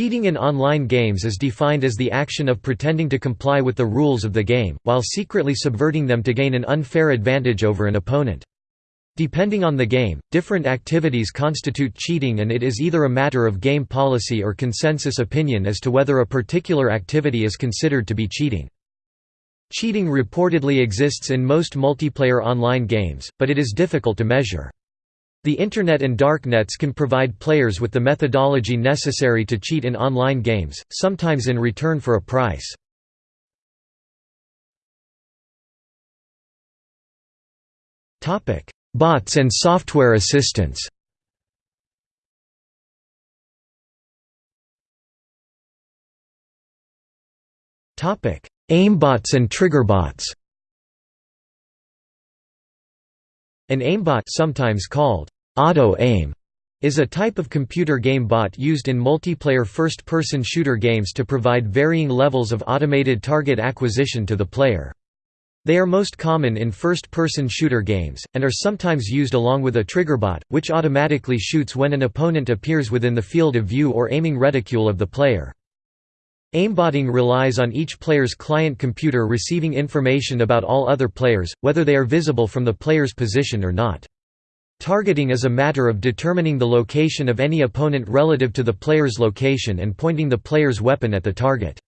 Cheating in online games is defined as the action of pretending to comply with the rules of the game, while secretly subverting them to gain an unfair advantage over an opponent. Depending on the game, different activities constitute cheating and it is either a matter of game policy or consensus opinion as to whether a particular activity is considered to be cheating. Cheating reportedly exists in most multiplayer online games, but it is difficult to measure. The Internet and darknets can provide players with the methodology necessary to cheat in online games, sometimes in return for a price. Bots and software assistants Aimbots and triggerbots An aimbot sometimes called auto-aim is a type of computer game bot used in multiplayer first-person shooter games to provide varying levels of automated target acquisition to the player. They are most common in first-person shooter games, and are sometimes used along with a triggerbot, which automatically shoots when an opponent appears within the field of view or aiming reticule of the player. Aimbotting relies on each player's client computer receiving information about all other players, whether they are visible from the player's position or not. Targeting is a matter of determining the location of any opponent relative to the player's location and pointing the player's weapon at the target.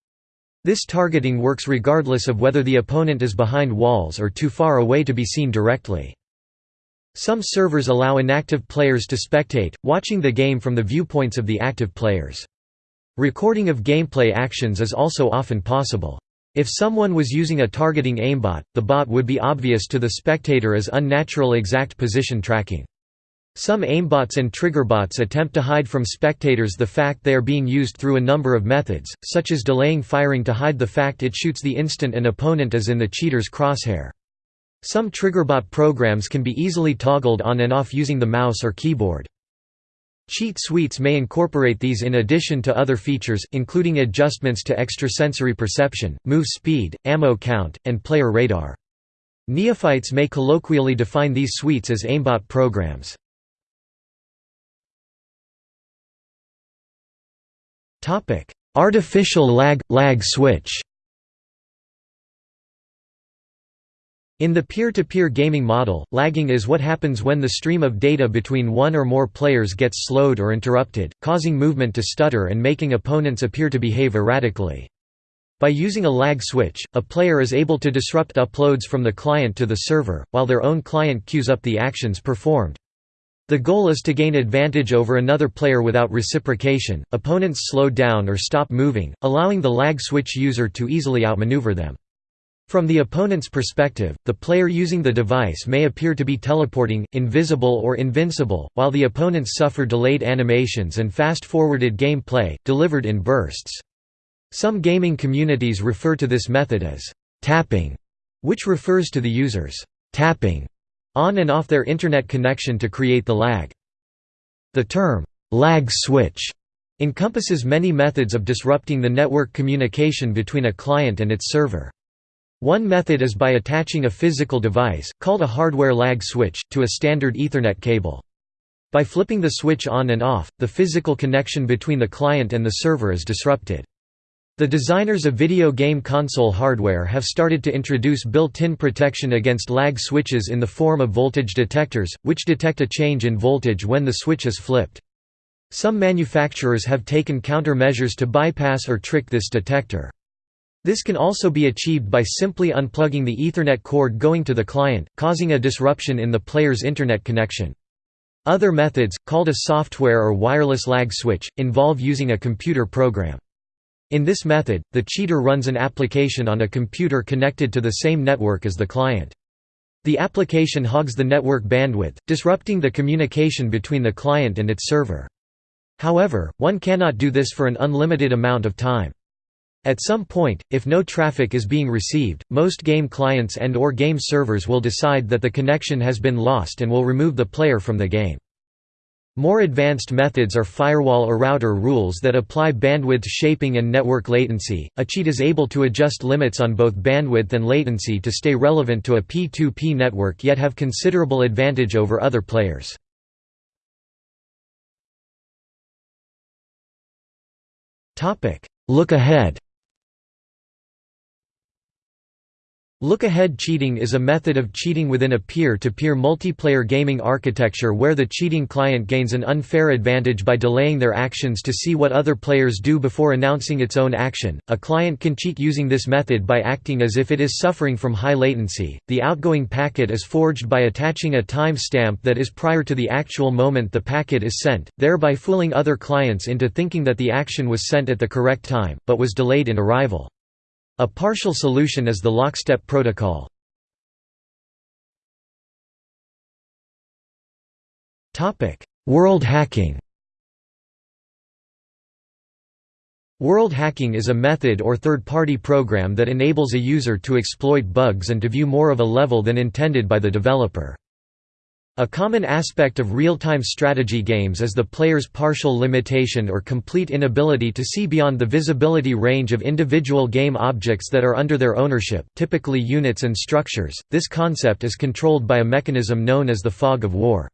This targeting works regardless of whether the opponent is behind walls or too far away to be seen directly. Some servers allow inactive players to spectate, watching the game from the viewpoints of the active players. Recording of gameplay actions is also often possible. If someone was using a targeting aimbot, the bot would be obvious to the spectator as unnatural exact position tracking. Some aimbots and triggerbots attempt to hide from spectators the fact they are being used through a number of methods, such as delaying firing to hide the fact it shoots the instant an opponent is in the cheater's crosshair. Some triggerbot programs can be easily toggled on and off using the mouse or keyboard. Cheat suites may incorporate these in addition to other features, including adjustments to extrasensory perception, move speed, ammo count, and player radar. Neophytes may colloquially define these suites as aimbot programs. Artificial lag – lag switch In the peer-to-peer -peer gaming model, lagging is what happens when the stream of data between one or more players gets slowed or interrupted, causing movement to stutter and making opponents appear to behave erratically. By using a lag switch, a player is able to disrupt uploads from the client to the server, while their own client queues up the actions performed. The goal is to gain advantage over another player without reciprocation. Opponents slow down or stop moving, allowing the lag switch user to easily outmaneuver them. From the opponent's perspective, the player using the device may appear to be teleporting, invisible or invincible, while the opponents suffer delayed animations and fast-forwarded gameplay, delivered in bursts. Some gaming communities refer to this method as tapping, which refers to the users tapping on and off their Internet connection to create the lag. The term lag switch encompasses many methods of disrupting the network communication between a client and its server. One method is by attaching a physical device, called a hardware lag switch, to a standard Ethernet cable. By flipping the switch on and off, the physical connection between the client and the server is disrupted. The designers of video game console hardware have started to introduce built-in protection against lag switches in the form of voltage detectors, which detect a change in voltage when the switch is flipped. Some manufacturers have taken countermeasures to bypass or trick this detector. This can also be achieved by simply unplugging the Ethernet cord going to the client, causing a disruption in the player's Internet connection. Other methods, called a software or wireless lag switch, involve using a computer program. In this method, the cheater runs an application on a computer connected to the same network as the client. The application hogs the network bandwidth, disrupting the communication between the client and its server. However, one cannot do this for an unlimited amount of time. At some point, if no traffic is being received, most game clients and or game servers will decide that the connection has been lost and will remove the player from the game. More advanced methods are firewall or router rules that apply bandwidth shaping and network latency. A cheat is able to adjust limits on both bandwidth and latency to stay relevant to a P2P network yet have considerable advantage over other players. Topic: Look ahead Look-ahead cheating is a method of cheating within a peer-to-peer multiplayer gaming architecture where the cheating client gains an unfair advantage by delaying their actions to see what other players do before announcing its own action. A client can cheat using this method by acting as if it is suffering from high latency. The outgoing packet is forged by attaching a timestamp that is prior to the actual moment the packet is sent, thereby fooling other clients into thinking that the action was sent at the correct time, but was delayed in arrival. A partial solution is the lockstep protocol. World hacking World hacking is a method or third-party program that enables a user to exploit bugs and to view more of a level than intended by the developer. A common aspect of real-time strategy games is the player's partial limitation or complete inability to see beyond the visibility range of individual game objects that are under their ownership, typically units and structures. This concept is controlled by a mechanism known as the fog of war.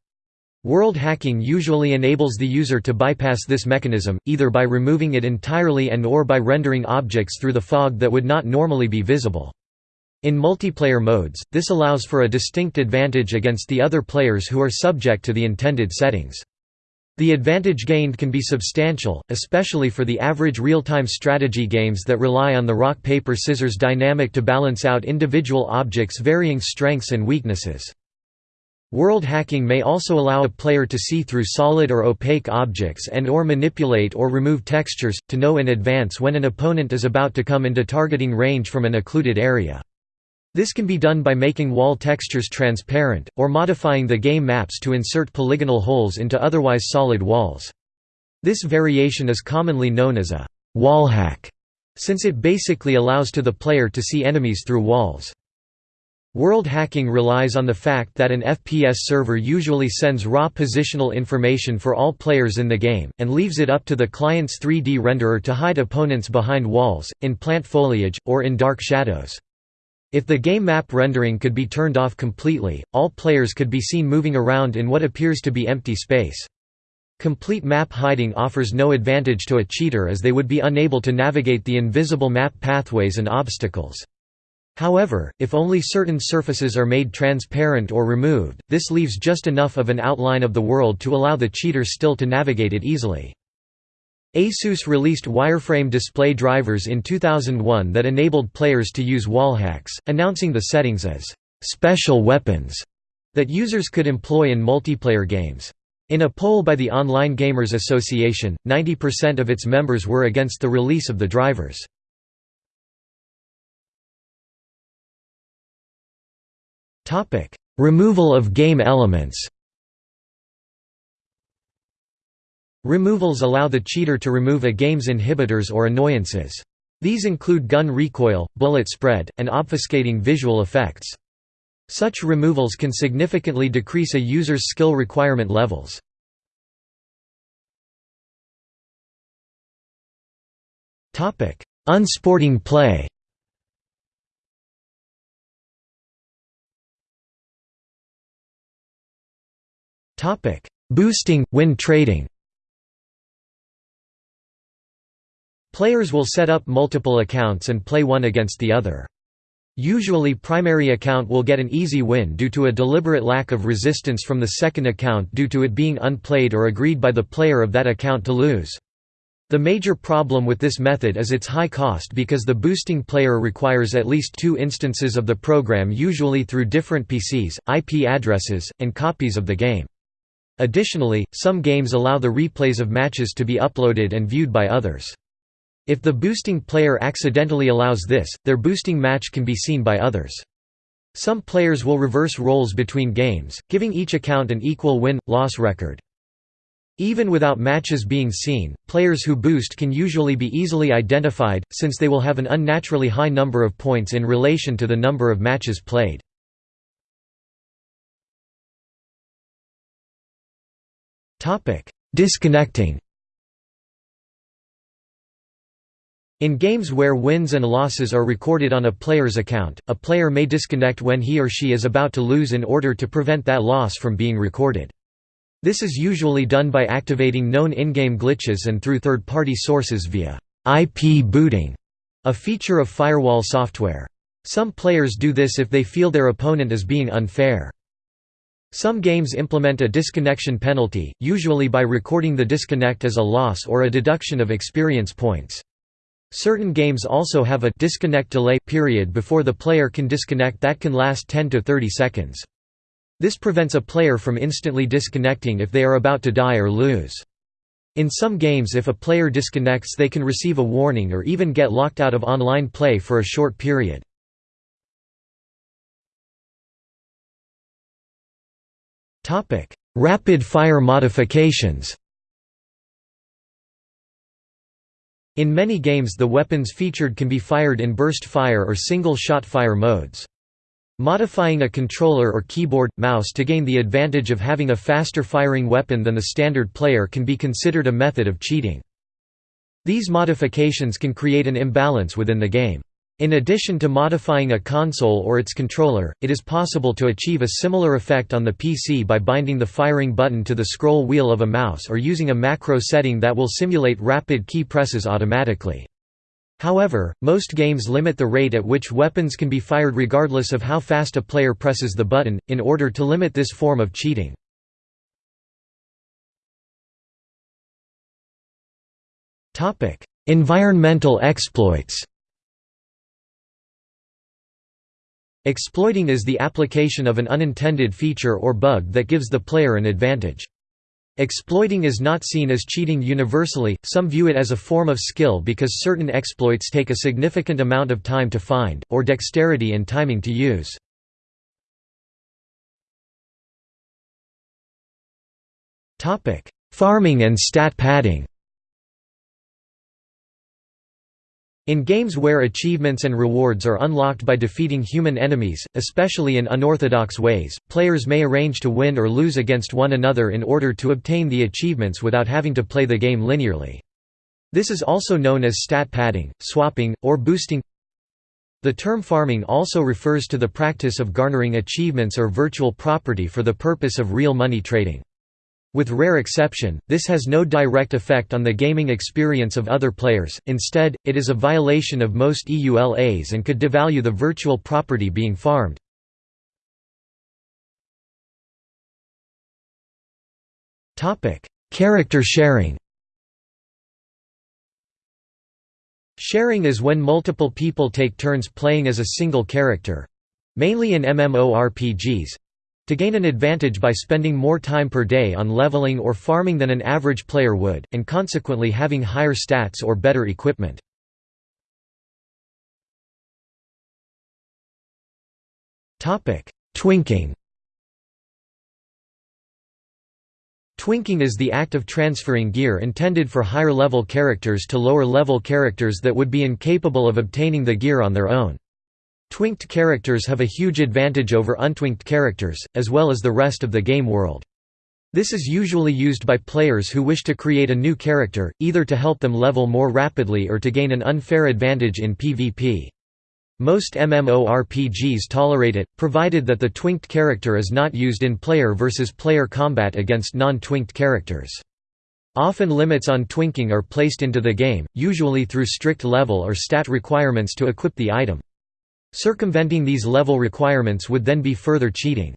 World hacking usually enables the user to bypass this mechanism, either by removing it entirely and or by rendering objects through the fog that would not normally be visible. In multiplayer modes, this allows for a distinct advantage against the other players who are subject to the intended settings. The advantage gained can be substantial, especially for the average real-time strategy games that rely on the rock-paper-scissors dynamic to balance out individual objects' varying strengths and weaknesses. World hacking may also allow a player to see through solid or opaque objects and or manipulate or remove textures, to know in advance when an opponent is about to come into targeting range from an occluded area. This can be done by making wall textures transparent, or modifying the game maps to insert polygonal holes into otherwise solid walls. This variation is commonly known as a wall hack, since it basically allows to the player to see enemies through walls. World hacking relies on the fact that an FPS server usually sends raw positional information for all players in the game, and leaves it up to the client's 3D renderer to hide opponents behind walls, in plant foliage, or in dark shadows. If the game map rendering could be turned off completely, all players could be seen moving around in what appears to be empty space. Complete map hiding offers no advantage to a cheater as they would be unable to navigate the invisible map pathways and obstacles. However, if only certain surfaces are made transparent or removed, this leaves just enough of an outline of the world to allow the cheater still to navigate it easily. ASUS released wireframe display drivers in 2001 that enabled players to use wallhacks, announcing the settings as «special weapons» that users could employ in multiplayer games. In a poll by the Online Gamers Association, 90% of its members were against the release of the drivers. Removal of game elements Removals allow the cheater to remove a game's inhibitors or annoyances. These include gun recoil, bullet spread, and obfuscating visual effects. Such removals can significantly decrease a user's skill requirement levels. Unsporting play Boosting, win trading Players will set up multiple accounts and play one against the other. Usually primary account will get an easy win due to a deliberate lack of resistance from the second account due to it being unplayed or agreed by the player of that account to lose. The major problem with this method is its high cost because the boosting player requires at least two instances of the program usually through different PCs, IP addresses, and copies of the game. Additionally, some games allow the replays of matches to be uploaded and viewed by others. If the boosting player accidentally allows this, their boosting match can be seen by others. Some players will reverse roles between games, giving each account an equal win-loss record. Even without matches being seen, players who boost can usually be easily identified, since they will have an unnaturally high number of points in relation to the number of matches played. Disconnecting In games where wins and losses are recorded on a player's account, a player may disconnect when he or she is about to lose in order to prevent that loss from being recorded. This is usually done by activating known in-game glitches and through third-party sources via IP booting, a feature of firewall software. Some players do this if they feel their opponent is being unfair. Some games implement a disconnection penalty, usually by recording the disconnect as a loss or a deduction of experience points. Certain games also have a disconnect delay period before the player can disconnect that can last 10 to 30 seconds. This prevents a player from instantly disconnecting if they are about to die or lose. In some games if a player disconnects they can receive a warning or even get locked out of online play for a short period. Rapid-fire modifications In many games the weapons featured can be fired in burst fire or single-shot fire modes. Modifying a controller or keyboard, mouse to gain the advantage of having a faster firing weapon than the standard player can be considered a method of cheating. These modifications can create an imbalance within the game. In addition to modifying a console or its controller, it is possible to achieve a similar effect on the PC by binding the firing button to the scroll wheel of a mouse or using a macro setting that will simulate rapid key presses automatically. However, most games limit the rate at which weapons can be fired regardless of how fast a player presses the button, in order to limit this form of cheating. Environmental exploits Exploiting is the application of an unintended feature or bug that gives the player an advantage. Exploiting is not seen as cheating universally, some view it as a form of skill because certain exploits take a significant amount of time to find, or dexterity and timing to use. Farming and stat padding In games where achievements and rewards are unlocked by defeating human enemies, especially in unorthodox ways, players may arrange to win or lose against one another in order to obtain the achievements without having to play the game linearly. This is also known as stat padding, swapping, or boosting. The term farming also refers to the practice of garnering achievements or virtual property for the purpose of real money trading. With rare exception, this has no direct effect on the gaming experience of other players, instead, it is a violation of most EULAs and could devalue the virtual property being farmed. Character sharing Sharing is when multiple people take turns playing as a single character—mainly in MMORPGs, to gain an advantage by spending more time per day on leveling or farming than an average player would, and consequently having higher stats or better equipment. Twinking Twinking is the act of transferring gear intended for higher-level characters to lower-level characters that would be incapable of obtaining the gear on their own. Twinked characters have a huge advantage over untwinked characters, as well as the rest of the game world. This is usually used by players who wish to create a new character, either to help them level more rapidly or to gain an unfair advantage in PvP. Most MMORPGs tolerate it, provided that the twinked character is not used in player versus player combat against non-twinked characters. Often limits on twinking are placed into the game, usually through strict level or stat requirements to equip the item. Circumventing these level requirements would then be further cheating.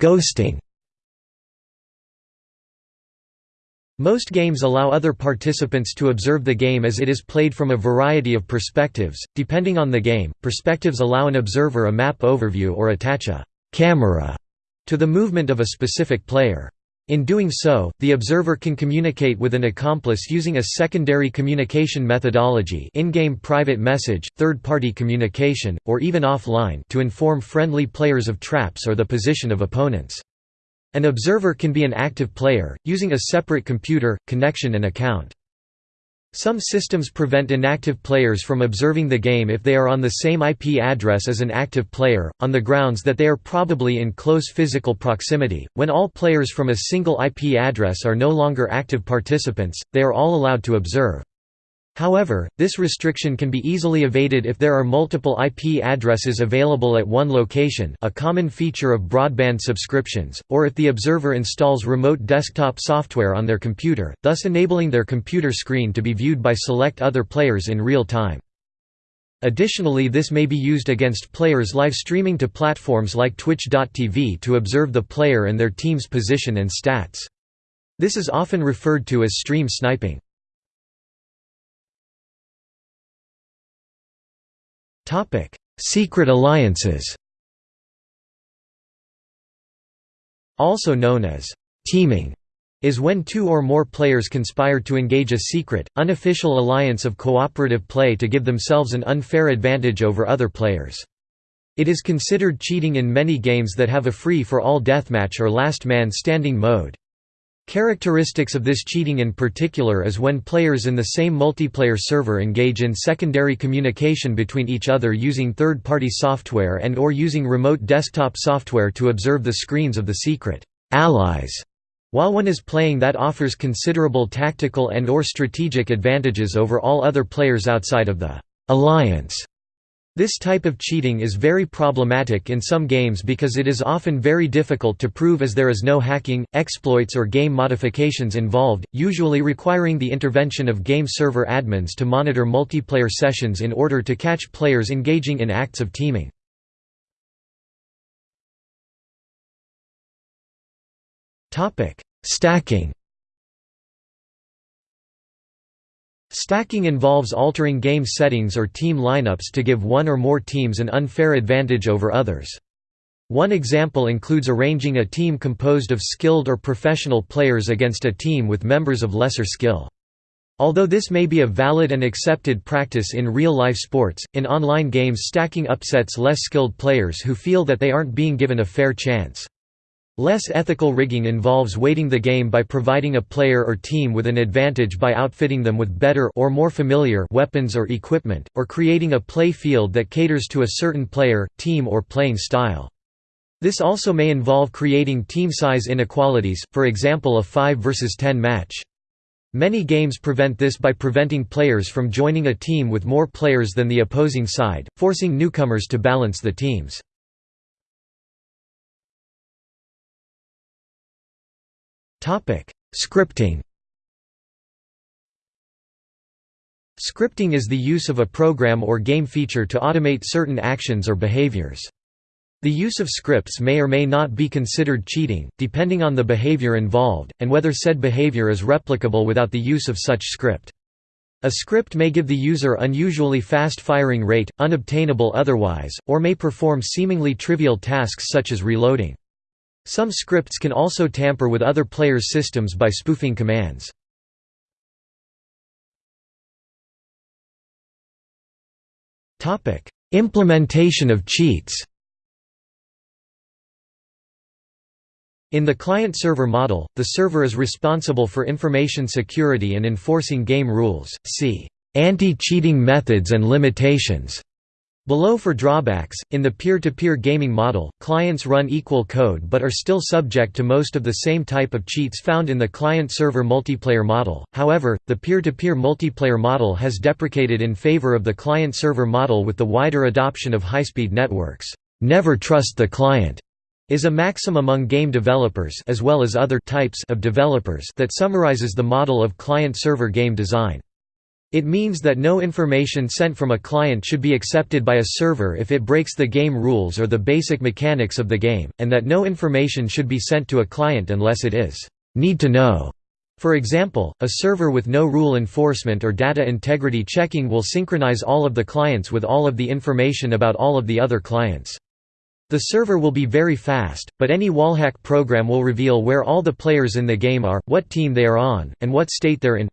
Ghosting Most games allow other participants to observe the game as it is played from a variety of perspectives. Depending on the game, perspectives allow an observer a map overview or attach a camera to the movement of a specific player. In doing so, the observer can communicate with an accomplice using a secondary communication methodology in-game private message, third-party communication, or even offline to inform friendly players of traps or the position of opponents. An observer can be an active player, using a separate computer, connection and account. Some systems prevent inactive players from observing the game if they are on the same IP address as an active player, on the grounds that they are probably in close physical proximity. When all players from a single IP address are no longer active participants, they are all allowed to observe. However, this restriction can be easily evaded if there are multiple IP addresses available at one location a common feature of broadband subscriptions, or if the observer installs remote desktop software on their computer, thus enabling their computer screen to be viewed by select other players in real time. Additionally this may be used against players live streaming to platforms like Twitch.tv to observe the player and their team's position and stats. This is often referred to as stream sniping. Secret alliances Also known as «teaming» is when two or more players conspire to engage a secret, unofficial alliance of cooperative play to give themselves an unfair advantage over other players. It is considered cheating in many games that have a free-for-all deathmatch or last man standing mode. Characteristics of this cheating in particular is when players in the same multiplayer server engage in secondary communication between each other using third-party software and or using remote desktop software to observe the screens of the secret allies. While one is playing that offers considerable tactical and or strategic advantages over all other players outside of the alliance. This type of cheating is very problematic in some games because it is often very difficult to prove as there is no hacking, exploits or game modifications involved, usually requiring the intervention of game server admins to monitor multiplayer sessions in order to catch players engaging in acts of teaming. Stacking Stacking involves altering game settings or team lineups to give one or more teams an unfair advantage over others. One example includes arranging a team composed of skilled or professional players against a team with members of lesser skill. Although this may be a valid and accepted practice in real-life sports, in online games stacking upsets less skilled players who feel that they aren't being given a fair chance. Less ethical rigging involves weighting the game by providing a player or team with an advantage by outfitting them with better or more familiar weapons or equipment, or creating a play field that caters to a certain player, team or playing style. This also may involve creating team size inequalities, for example a 5 versus 10 match. Many games prevent this by preventing players from joining a team with more players than the opposing side, forcing newcomers to balance the teams. Scripting Scripting is the use of a program or game feature to automate certain actions or behaviors. The use of scripts may or may not be considered cheating, depending on the behavior involved, and whether said behavior is replicable without the use of such script. A script may give the user unusually fast firing rate, unobtainable otherwise, or may perform seemingly trivial tasks such as reloading. Some scripts can also tamper with other players' systems by spoofing commands. Implementation of cheats In the client-server model, the server is responsible for information security and enforcing game rules. See anti-cheating methods and limitations. Below for drawbacks, in the peer-to-peer -peer gaming model, clients run equal code but are still subject to most of the same type of cheats found in the client-server multiplayer model, however, the peer-to-peer -peer multiplayer model has deprecated in favor of the client-server model with the wider adoption of high-speed networks. "'Never trust the client' is a maxim among game developers as well as other types of developers that summarizes the model of client-server game design. It means that no information sent from a client should be accepted by a server if it breaks the game rules or the basic mechanics of the game, and that no information should be sent to a client unless it is need to know. For example, a server with no rule enforcement or data integrity checking will synchronize all of the clients with all of the information about all of the other clients. The server will be very fast, but any wallhack program will reveal where all the players in the game are, what team they are on, and what state they're in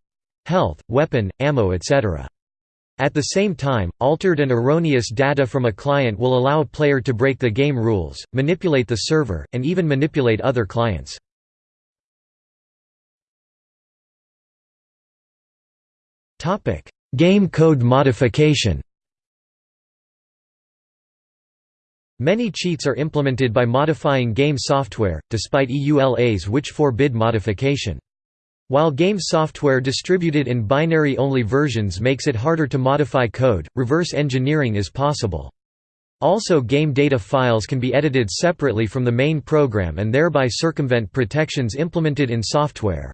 health, weapon, ammo etc. At the same time, altered and erroneous data from a client will allow a player to break the game rules, manipulate the server, and even manipulate other clients. Game code modification Many cheats are implemented by modifying game software, despite EULAs which forbid modification. While game software distributed in binary-only versions makes it harder to modify code, reverse engineering is possible. Also game data files can be edited separately from the main program and thereby circumvent protections implemented in software.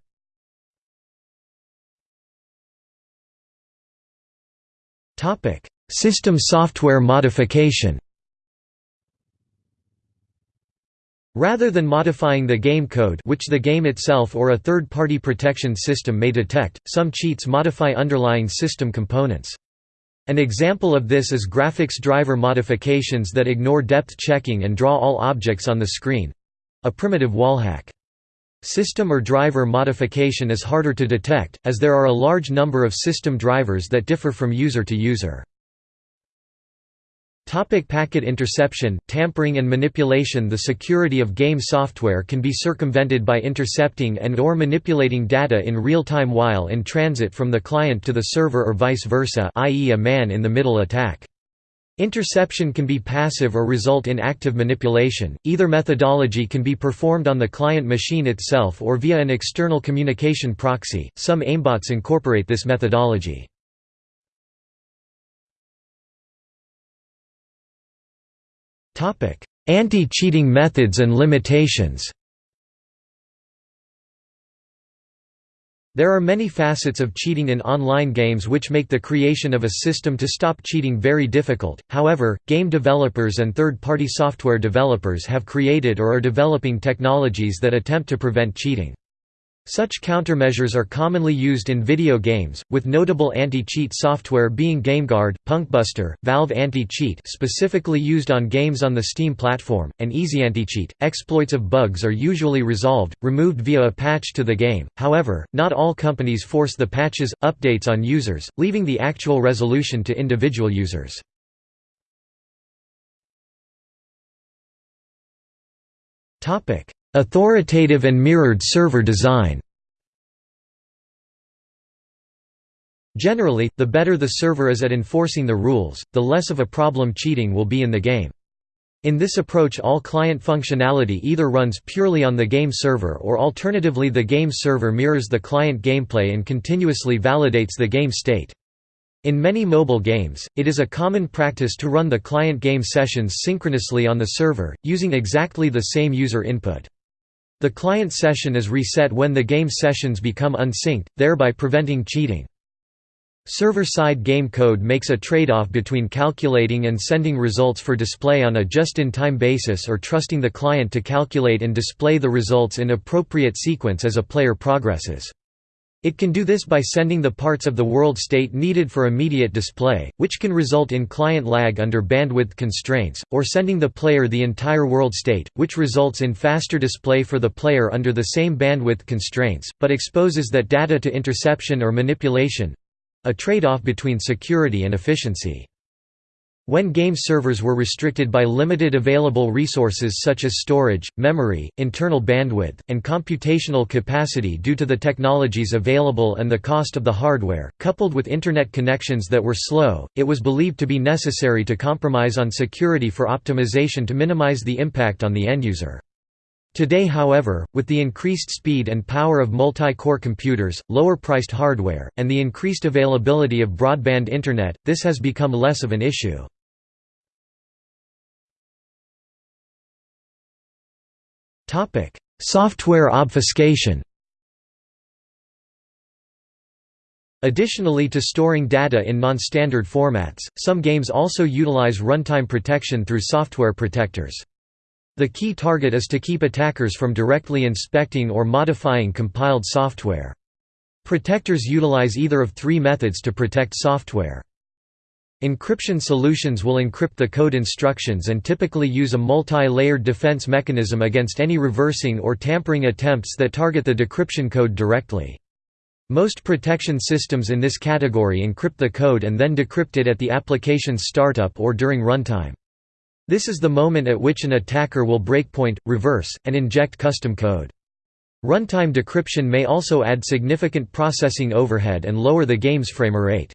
System software modification Rather than modifying the game code which the game itself or a third-party protection system may detect, some cheats modify underlying system components. An example of this is graphics driver modifications that ignore depth checking and draw all objects on the screen—a primitive wallhack. System or driver modification is harder to detect, as there are a large number of system drivers that differ from user to user. Topic packet interception, tampering and manipulation The security of game software can be circumvented by intercepting and or manipulating data in real time while in transit from the client to the server or vice versa i.e. a man-in-the-middle attack. Interception can be passive or result in active manipulation. Either methodology can be performed on the client machine itself or via an external communication proxy. Some aimbots incorporate this methodology. Anti-cheating methods and limitations. There are many facets of cheating in online games which make the creation of a system to stop cheating very difficult, however, game developers and third-party software developers have created or are developing technologies that attempt to prevent cheating. Such countermeasures are commonly used in video games, with notable anti-cheat software being GameGuard, Punkbuster, Valve Anti-Cheat specifically used on games on the Steam platform, and EasyAntiCheat. Exploits of bugs are usually resolved, removed via a patch to the game, however, not all companies force the patches, updates on users, leaving the actual resolution to individual users. Authoritative and mirrored server design Generally, the better the server is at enforcing the rules, the less of a problem cheating will be in the game. In this approach all client functionality either runs purely on the game server or alternatively the game server mirrors the client gameplay and continuously validates the game state. In many mobile games, it is a common practice to run the client game sessions synchronously on the server, using exactly the same user input. The client session is reset when the game sessions become unsynced, thereby preventing cheating. Server-side game code makes a trade-off between calculating and sending results for display on a just-in-time basis or trusting the client to calculate and display the results in appropriate sequence as a player progresses. It can do this by sending the parts of the world state needed for immediate display, which can result in client lag under bandwidth constraints, or sending the player the entire world state, which results in faster display for the player under the same bandwidth constraints, but exposes that data to interception or manipulation—a trade-off between security and efficiency. When game servers were restricted by limited available resources such as storage, memory, internal bandwidth, and computational capacity due to the technologies available and the cost of the hardware, coupled with Internet connections that were slow, it was believed to be necessary to compromise on security for optimization to minimize the impact on the end user. Today however, with the increased speed and power of multi-core computers, lower-priced hardware, and the increased availability of broadband Internet, this has become less of an issue. Software obfuscation Additionally to storing data in non-standard formats, some games also utilize runtime protection through software protectors. The key target is to keep attackers from directly inspecting or modifying compiled software. Protectors utilize either of three methods to protect software. Encryption solutions will encrypt the code instructions and typically use a multi-layered defense mechanism against any reversing or tampering attempts that target the decryption code directly. Most protection systems in this category encrypt the code and then decrypt it at the application's startup or during runtime. This is the moment at which an attacker will breakpoint, reverse, and inject custom code. Runtime decryption may also add significant processing overhead and lower the game's frame rate.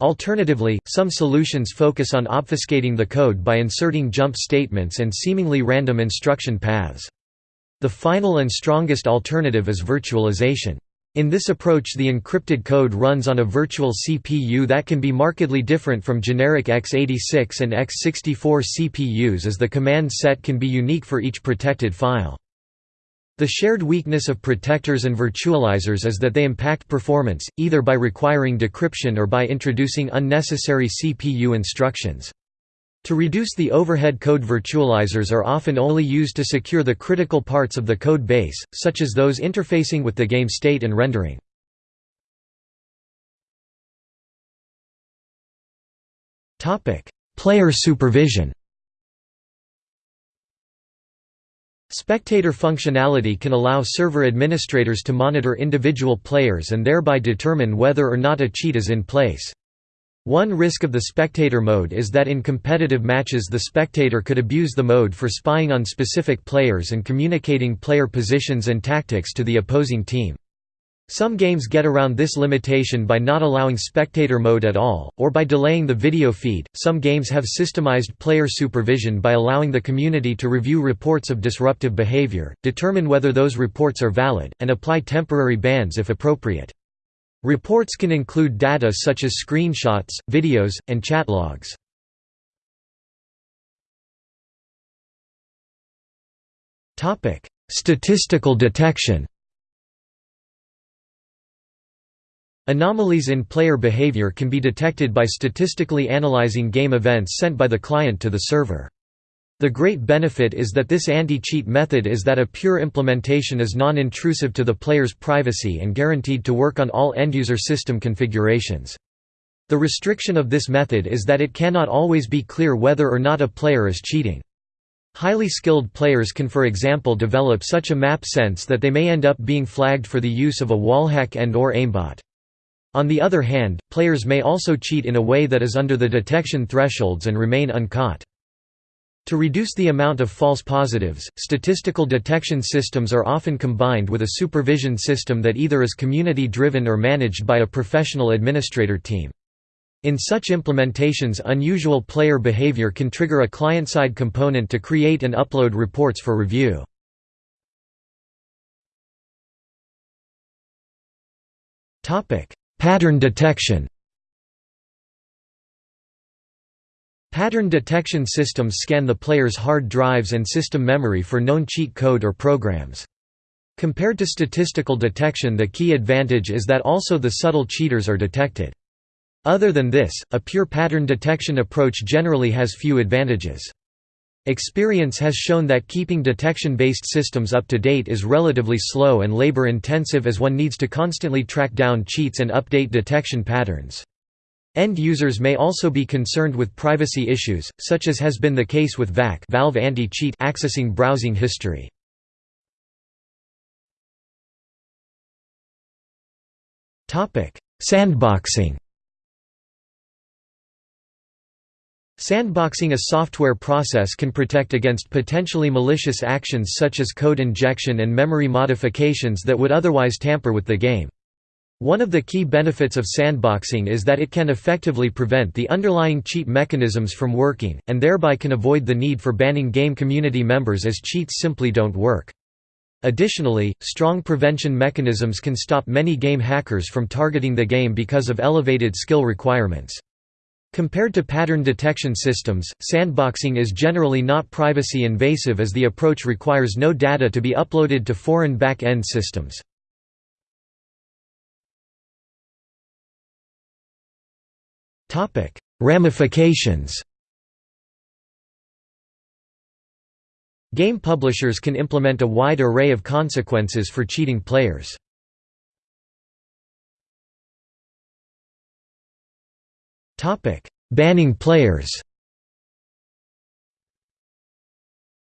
Alternatively, some solutions focus on obfuscating the code by inserting jump statements and seemingly random instruction paths. The final and strongest alternative is virtualization. In this approach the encrypted code runs on a virtual CPU that can be markedly different from generic x86 and x64 CPUs as the command set can be unique for each protected file. The shared weakness of protectors and virtualizers is that they impact performance, either by requiring decryption or by introducing unnecessary CPU instructions. To reduce the overhead code virtualizers are often only used to secure the critical parts of the code base, such as those interfacing with the game state and rendering. Player supervision Spectator functionality can allow server administrators to monitor individual players and thereby determine whether or not a cheat is in place. One risk of the spectator mode is that in competitive matches the spectator could abuse the mode for spying on specific players and communicating player positions and tactics to the opposing team. Some games get around this limitation by not allowing spectator mode at all, or by delaying the video feed. Some games have systemized player supervision by allowing the community to review reports of disruptive behavior, determine whether those reports are valid, and apply temporary bans if appropriate. Reports can include data such as screenshots, videos, and chat logs. Statistical detection Anomalies in player behavior can be detected by statistically analyzing game events sent by the client to the server. The great benefit is that this anti-cheat method is that a pure implementation is non-intrusive to the player's privacy and guaranteed to work on all end-user system configurations. The restriction of this method is that it cannot always be clear whether or not a player is cheating. Highly skilled players can for example develop such a map sense that they may end up being flagged for the use of a wallhack and or aimbot. On the other hand, players may also cheat in a way that is under the detection thresholds and remain uncaught. To reduce the amount of false positives, statistical detection systems are often combined with a supervision system that either is community-driven or managed by a professional administrator team. In such implementations unusual player behavior can trigger a client-side component to create and upload reports for review. Pattern detection Pattern detection systems scan the player's hard drives and system memory for known cheat code or programs. Compared to statistical detection the key advantage is that also the subtle cheaters are detected. Other than this, a pure pattern detection approach generally has few advantages. Experience has shown that keeping detection-based systems up to date is relatively slow and labor-intensive as one needs to constantly track down cheats and update detection patterns. End users may also be concerned with privacy issues, such as has been the case with VAC Valve Anti-Cheat accessing browsing history. Sandboxing Sandboxing a software process can protect against potentially malicious actions such as code injection and memory modifications that would otherwise tamper with the game. One of the key benefits of sandboxing is that it can effectively prevent the underlying cheat mechanisms from working, and thereby can avoid the need for banning game community members as cheats simply don't work. Additionally, strong prevention mechanisms can stop many game hackers from targeting the game because of elevated skill requirements. Compared to pattern detection systems, sandboxing is generally not privacy invasive as the approach requires no data to be uploaded to foreign back-end systems. Ramifications. Game publishers can implement a wide array of consequences for cheating players. Topic: Banning players.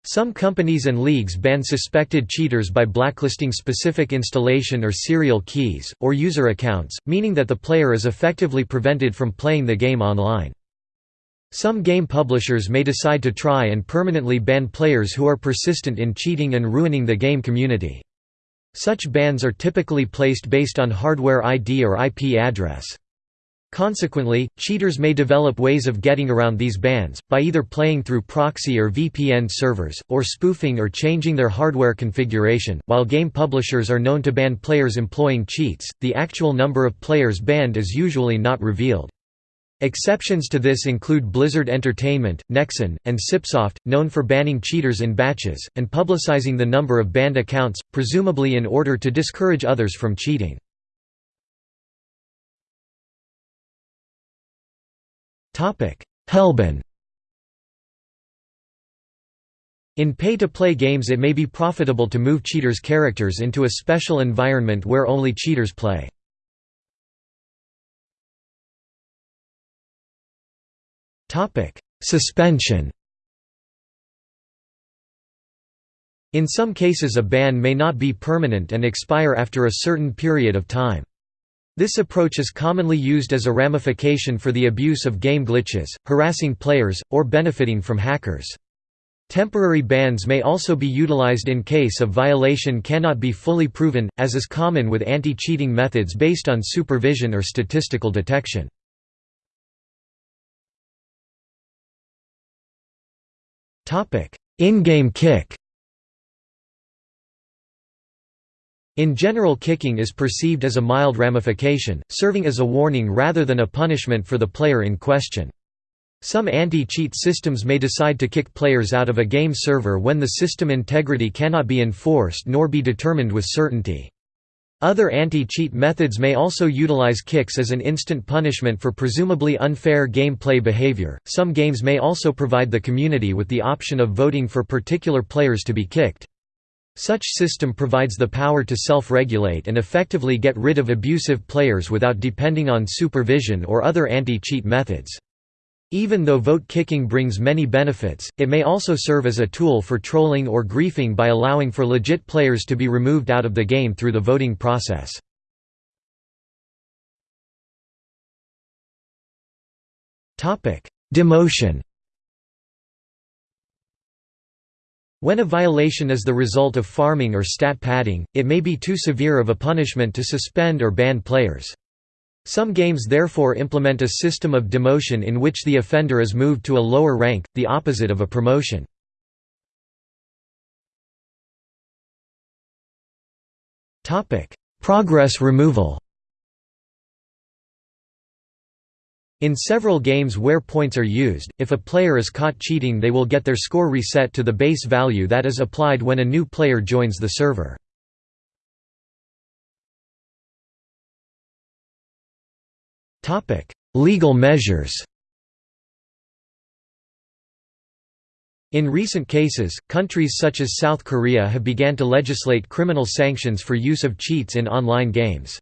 Some companies and leagues ban suspected cheaters by blacklisting specific installation or serial keys, or user accounts, meaning that the player is effectively prevented from playing the game online. Some game publishers may decide to try and permanently ban players who are persistent in cheating and ruining the game community. Such bans are typically placed based on hardware ID or IP address. Consequently, cheaters may develop ways of getting around these bans, by either playing through proxy or VPN servers, or spoofing or changing their hardware configuration. While game publishers are known to ban players employing cheats, the actual number of players banned is usually not revealed. Exceptions to this include Blizzard Entertainment, Nexon, and Cipsoft, known for banning cheaters in batches, and publicizing the number of banned accounts, presumably in order to discourage others from cheating. Hellban In pay-to-play games it may be profitable to move cheaters' characters into a special environment where only cheaters play. Suspension In some cases a ban may not be permanent and expire after a certain period of time. This approach is commonly used as a ramification for the abuse of game glitches, harassing players, or benefiting from hackers. Temporary bans may also be utilized in case a violation cannot be fully proven, as is common with anti-cheating methods based on supervision or statistical detection. In-game kick In general kicking is perceived as a mild ramification, serving as a warning rather than a punishment for the player in question. Some anti-cheat systems may decide to kick players out of a game server when the system integrity cannot be enforced nor be determined with certainty. Other anti-cheat methods may also utilize kicks as an instant punishment for presumably unfair gameplay behavior. Some games may also provide the community with the option of voting for particular players to be kicked. Such system provides the power to self-regulate and effectively get rid of abusive players without depending on supervision or other anti-cheat methods. Even though vote-kicking brings many benefits, it may also serve as a tool for trolling or griefing by allowing for legit players to be removed out of the game through the voting process. Demotion When a violation is the result of farming or stat padding, it may be too severe of a punishment to suspend or ban players. Some games therefore implement a system of demotion in which the offender is moved to a lower rank, the opposite of a promotion. Progress removal In several games where points are used, if a player is caught cheating they will get their score reset to the base value that is applied when a new player joins the server. Legal measures In recent cases, countries such as South Korea have began to legislate criminal sanctions for use of cheats in online games.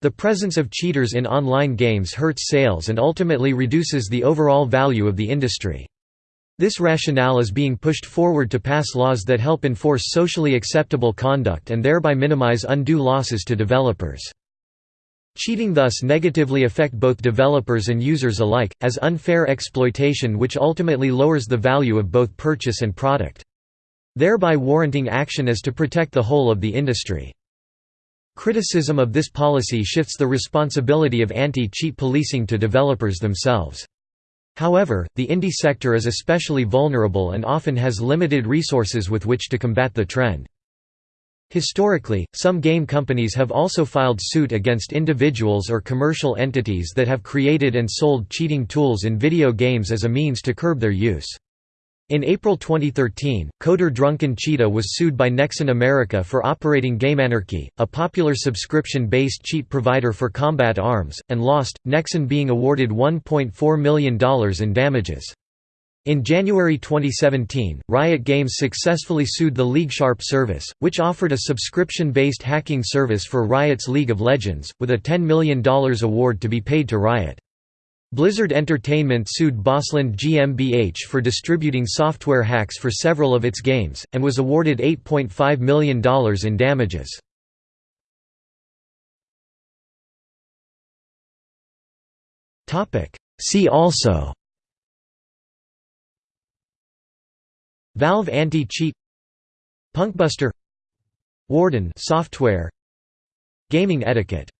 The presence of cheaters in online games hurts sales and ultimately reduces the overall value of the industry. This rationale is being pushed forward to pass laws that help enforce socially acceptable conduct and thereby minimize undue losses to developers. Cheating thus negatively affect both developers and users alike, as unfair exploitation which ultimately lowers the value of both purchase and product. Thereby warranting action as to protect the whole of the industry. Criticism of this policy shifts the responsibility of anti-cheat policing to developers themselves. However, the indie sector is especially vulnerable and often has limited resources with which to combat the trend. Historically, some game companies have also filed suit against individuals or commercial entities that have created and sold cheating tools in video games as a means to curb their use. In April 2013, coder Drunken Cheetah was sued by Nexon America for operating GameAnarchy, a popular subscription-based cheat provider for combat arms, and lost, Nexon being awarded $1.4 million in damages. In January 2017, Riot Games successfully sued the LeagueSharp service, which offered a subscription-based hacking service for Riot's League of Legends, with a $10 million award to be paid to Riot. Blizzard Entertainment sued Bossland GmbH for distributing software hacks for several of its games, and was awarded $8.5 million in damages. See also Valve Anti-Cheat Punkbuster Warden software Gaming etiquette